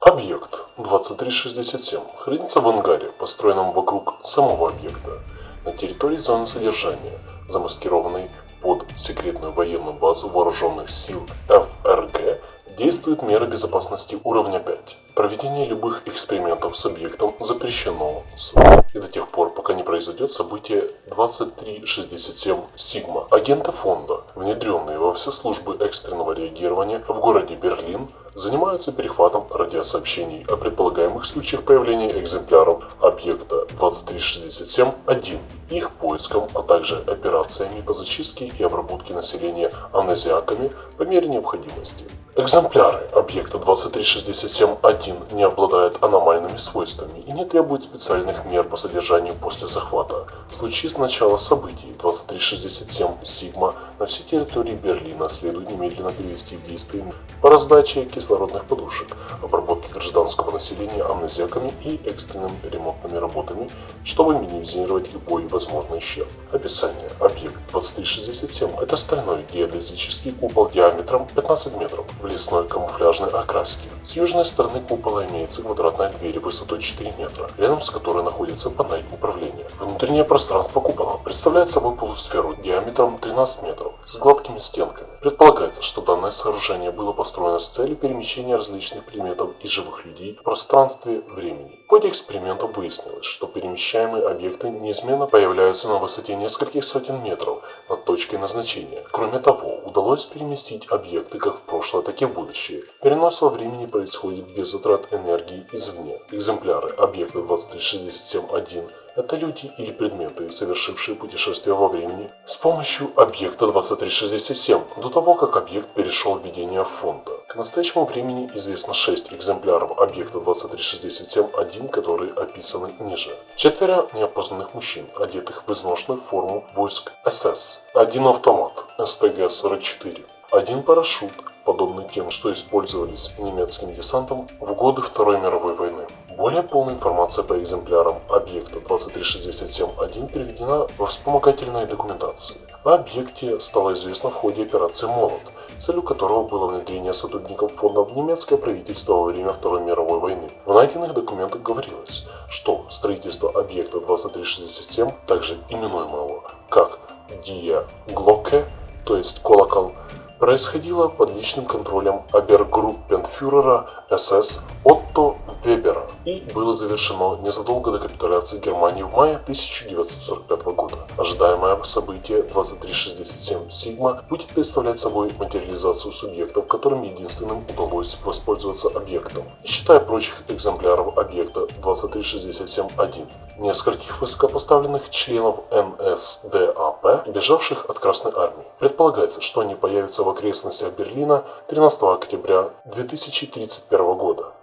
Объект 2367 хранится в ангаре, построенном вокруг самого объекта, на территории зоны содержания, замаскированной под секретную военную базу вооруженных сил ФРГ действуют меры безопасности уровня 5. Проведение любых экспериментов с объектом запрещено с и до тех пор, пока не произойдет событие 2367 Сигма. Агенты фонда, внедренные во все службы экстренного реагирования в городе Берлин, занимаются перехватом радиосообщений о предполагаемых случаях появления экземпляров объекта 2367-1, их поиском, а также операциями по зачистке и обработке населения амнезиаками по мере необходимости. Экземпляры объекта 2367-1 не обладают аномальными свойствами и не требуют специальных мер по содержанию после захвата. В случае с начала событий 2367 Сигма на всей территории Берлина следует немедленно привести в действие по раздаче кислородных подушек, обработке гражданского населения амнезиаками и экстренными ремонтными работами, чтобы минимизировать любой возможный ущерб. Описание. Объект 2367 – это стальной геодезический купол диаметром 15 метров в лесной камуфляжной окраске. С южной стороны купола имеется квадратная дверь высотой 4 метра, рядом с которой находится панель управления. Внутреннее пространство купола представляет собой полусферу диаметром 13 метров с гладкими стенками. Предполагается, что данное сооружение было построено с целью перемещения различных предметов и живых людей в пространстве времени. В ходе экспериментов выяснилось, что перемещаемые объекты неизменно появляются на высоте нескольких сотен метров над точкой назначения. Кроме того, удалось переместить объекты как в прошлое, так и в будущее. Перенос во времени происходит без затрат энергии извне. Экземпляры объекта 2367-1 это люди или предметы, совершившие путешествие во времени с помощью объекта 2367, до того, как объект перешел в ведение фонда. К настоящему времени известно 6 экземпляров объекта 2367-1, которые описаны ниже. Четверо неопознанных мужчин, одетых в изношенную форму войск СС. Один автомат СТГ-44. Один парашют, подобный тем, что использовались немецким десантом в годы Второй мировой войны. Более полная информация по экземплярам объекта 2367-1 приведена во вспомогательной документации. О объекте стало известно в ходе операции «Молот», целью которого было внедрение сотрудников фонда в немецкое правительство во время Второй мировой войны. В найденных документах говорилось, что строительство объекта 2367, также именуемого как Дия Глоке, то есть колокол, происходило под личным контролем обергруппенфюрера СС Отто Вебера и было завершено незадолго до капитуляции Германии в мае 1945 года. Ожидаемое событие 2367 Сигма будет представлять собой материализацию субъектов, которым единственным удалось воспользоваться объектом, считая прочих экземпляров объекта 2367-1, нескольких высокопоставленных членов НСДАП, бежавших от Красной Армии. Предполагается, что они появятся в окрестностях Берлина 13 октября 2031 года.